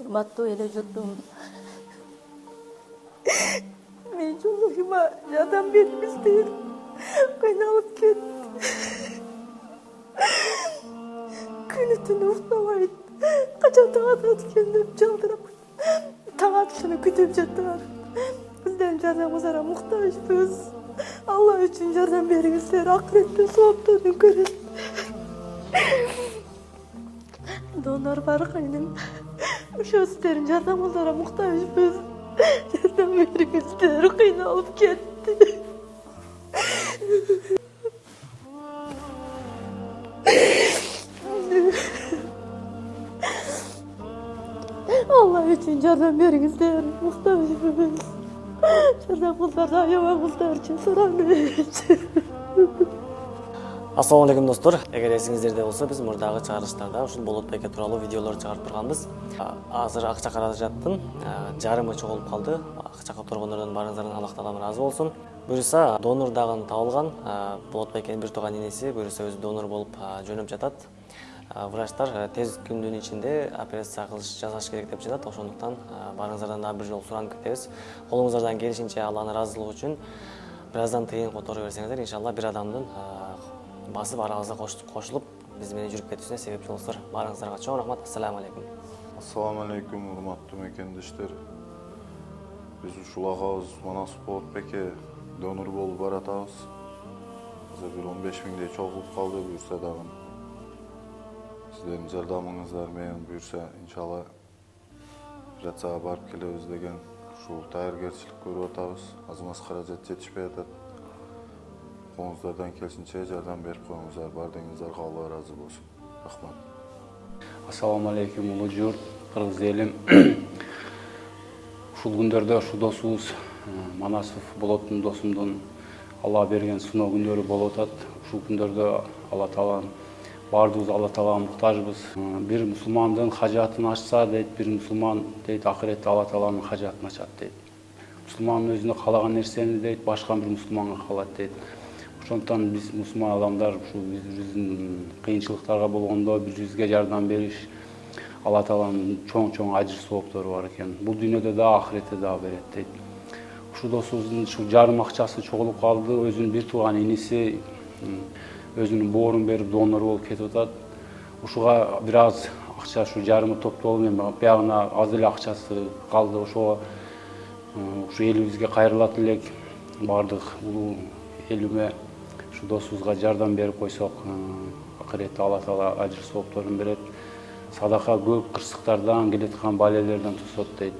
урматтуу эле журтум мен жолугума жардам бериңиз деп кыйналып кетти күнү түнү уктабайт качан таң атат экен деп жалдырап таң атышын күтүп жатат биздердин жардамыңыздарга муктажбыз алла үчүн жардам бериңиздер акыреттин соопторун көрөт донор бар кайным сиздердин жардамыңыздарга муктажбыз жардам бериңиздер кыйналып кетти алла үчүн жардам бериңиздер муктажбыз жардамыңыздарды аябаңыздарчы суранып ассалому алейкум достор эгер эсиңиздерде болсо биз мурдагы чыгарылыштарда ушул болот беке тууралуу видеолор чыгарып турганбыз азыр ак чакы каражаттын жарымы чогулуп калды ак чакы тургундордон баарыңыздардан аллах таалам ыраазы болсун буюрса донор дагы табылган болот бекенин бир тууган иниси буюрса өзү донор болуп жөнөп жатат врачтар тез күндүн ичинде операция кылыш жасаш керек деп жатат ошондуктан баарыңыздардан дагы бир жолу суранып кетебиз колуңуздардан келишинче алланын ыраазылыгы үчүн бир аздан тыйын которо берсеңиздер иншалла бир адамдын басып арабызга кошулуп биз менен жүрүп кетүүсүнө себепчи болосуздар баарыңыздарга чоң рахмат ассаламу алейкум ассаламу алейкум урматтуу мекендештер биз ушул агабыз болот беке донор болуп баратабыз азыр бир он беш миңдей чогулуп калды буюрса дагы сиздердин жардамыңыздар менен буюрса иншалла операцияга барып келебиз деген ушул даяргерчилик көрүп атабыз азыр каражат жетишпей атат колуңуздардан келишинче жардам берип коюңуздар баардыгыңыздарга алла ыраазы болсун рахмат ассалому алейкум улуу журт кыргыз элим ушул күндөрдө ушул досубуз манасов болоттун досумдун алла берген сыноо күндөрү болуп атат ушул күндөрдө алла таалам баардыгыбыз алла таалага муктажбыз бир мусулмандын хажатын ачса дейт бир мусулман дейт акыретте алла тааланын хажатын ачат дейт мусулман өзүнө каалаган нерсени дейт башка бир мусулманга кылат дейт ошондуктан биз мусулман адамдар ушул биздин кыйынчылыктарга болгондо бири бирибизге жардам бериш алла тааланын чоң чоң ажыр сооптору бар экен бул дүйнөдө дагы акыретте дагы берет дейт ушул досубуздун ушул жарым акчасы чогулуп калды өзүнүн бир тууган иниси өзүнүн боорун берип донор болуп кетип атат ушуга бир аз акча ушу жарымы топтолуп эми биягына аз эле акчасы калды ошого ушу элибизге кайрылат элек баардык улуу элиме ушу досубузга жардам берип койсок акыретте алла таала ажыр соопторун берет. Садака көп кырсыктардан келаткан балелерден тосот дейт